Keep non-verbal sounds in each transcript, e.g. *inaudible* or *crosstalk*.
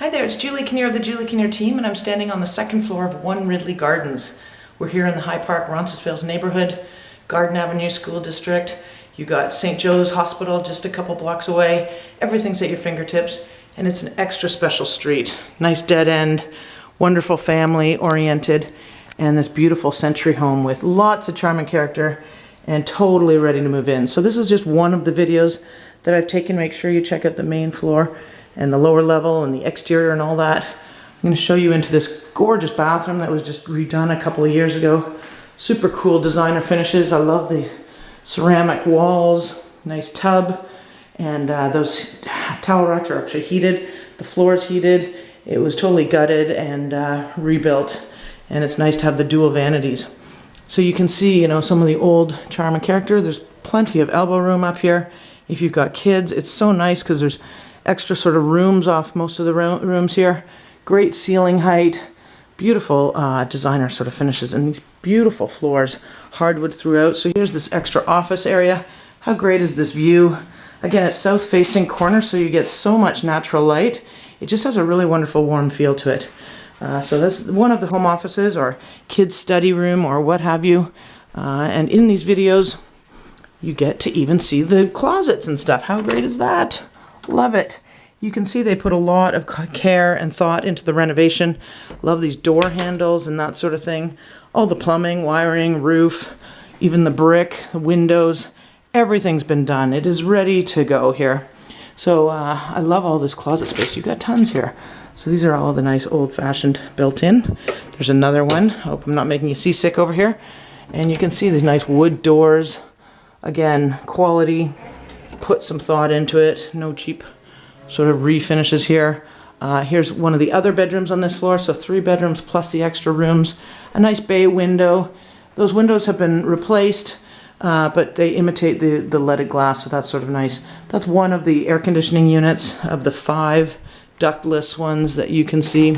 Hi there, it's Julie Kinnear of the Julie Kinnear team, and I'm standing on the second floor of One Ridley Gardens. We're here in the High Park, Roncesvalles neighborhood, Garden Avenue School District. You got St. Joe's Hospital just a couple blocks away. Everything's at your fingertips, and it's an extra special street. Nice dead end, wonderful family oriented, and this beautiful century home with lots of charm and character and totally ready to move in. So this is just one of the videos that I've taken. Make sure you check out the main floor and the lower level and the exterior and all that. I'm going to show you into this gorgeous bathroom that was just redone a couple of years ago. Super cool designer finishes. I love the ceramic walls, nice tub, and uh, those towel racks are actually heated. The floor is heated. It was totally gutted and uh, rebuilt, and it's nice to have the dual vanities. So you can see, you know, some of the old charm and character. There's plenty of elbow room up here. If you've got kids, it's so nice because there's extra sort of rooms off most of the rooms here. Great ceiling height, beautiful uh, designer sort of finishes, and these beautiful floors, hardwood throughout. So here's this extra office area. How great is this view? Again, it's south facing corner, so you get so much natural light. It just has a really wonderful warm feel to it. Uh, so that's one of the home offices or kids study room or what have you. Uh, and in these videos, you get to even see the closets and stuff. How great is that? Love it. You can see they put a lot of care and thought into the renovation. Love these door handles and that sort of thing. All the plumbing, wiring, roof, even the brick, the windows, everything's been done. It is ready to go here. So uh, I love all this closet space. You've got tons here. So these are all the nice old-fashioned built-in. There's another one. I hope I'm not making you seasick over here. And you can see these nice wood doors. Again, quality, put some thought into it. No cheap sort of refinishes here. Uh, here's one of the other bedrooms on this floor, so three bedrooms plus the extra rooms. A nice bay window. Those windows have been replaced, uh, but they imitate the, the leaded glass, so that's sort of nice. That's one of the air conditioning units of the five ductless ones that you can see.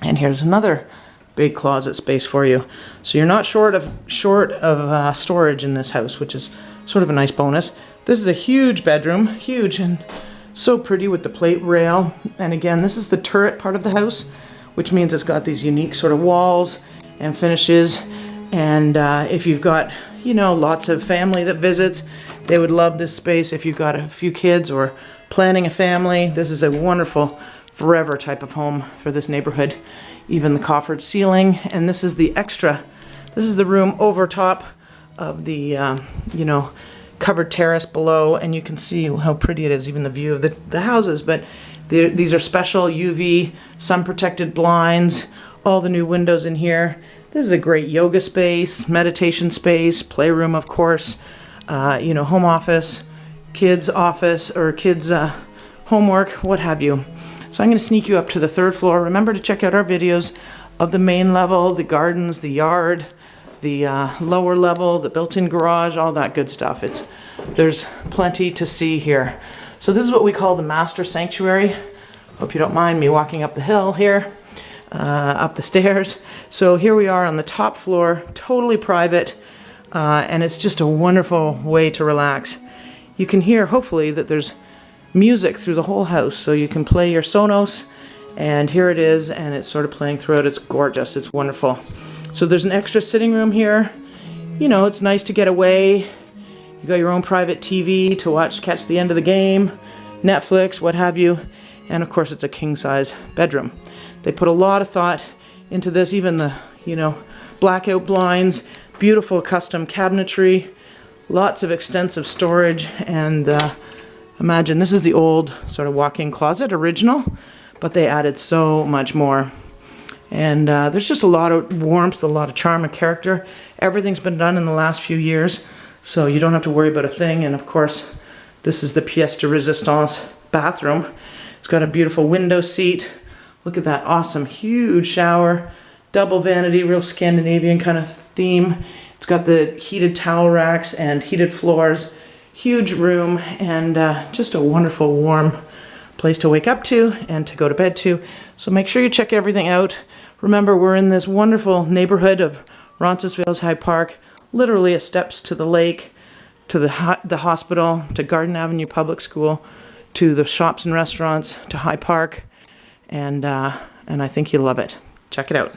And here's another big closet space for you. So you're not short of short of uh, storage in this house, which is sort of a nice bonus. This is a huge bedroom, huge and so pretty with the plate rail. And again, this is the turret part of the house, which means it's got these unique sort of walls and finishes. And uh, if you've got, you know, lots of family that visits, they would love this space. If you've got a few kids or planning a family, this is a wonderful forever type of home for this neighborhood. Even the coffered ceiling. And this is the extra, this is the room over top of the, uh, you know, covered terrace below and you can see how pretty it is, even the view of the, the houses. But these are special UV sun protected blinds, all the new windows in here. This is a great yoga space, meditation space, playroom of course, uh, you know, home office, kids office or kids uh, homework, what have you. So I'm going to sneak you up to the third floor. Remember to check out our videos of the main level, the gardens, the yard, the uh, lower level, the built-in garage, all that good stuff. It's There's plenty to see here. So this is what we call the master sanctuary. Hope you don't mind me walking up the hill here, uh, up the *laughs* stairs. So here we are on the top floor, totally private, uh, and it's just a wonderful way to relax. You can hear, hopefully, that there's music through the whole house, so you can play your Sonos, and here it is, and it's sort of playing throughout. It's gorgeous. It's wonderful. So there's an extra sitting room here. You know, it's nice to get away. You got your own private TV to watch, catch the end of the game, Netflix, what have you. And of course, it's a king size bedroom. They put a lot of thought into this, even the, you know, blackout blinds, beautiful custom cabinetry, lots of extensive storage, and uh, imagine this is the old sort of walk-in closet, original, but they added so much more. And uh, there's just a lot of warmth, a lot of charm and character. Everything's been done in the last few years, so you don't have to worry about a thing. And of course, this is the pièce de résistance bathroom. It's got a beautiful window seat. Look at that awesome, huge shower, double vanity, real Scandinavian kind of theme. It's got the heated towel racks and heated floors, huge room, and uh, just a wonderful, warm place to wake up to and to go to bed to. So make sure you check everything out. Remember, we're in this wonderful neighborhood of Roncesvalles High Park, literally a steps to the lake, to the, ho the hospital, to Garden Avenue Public School, to the shops and restaurants, to High Park. and uh, and I think you'll love it. Check it out.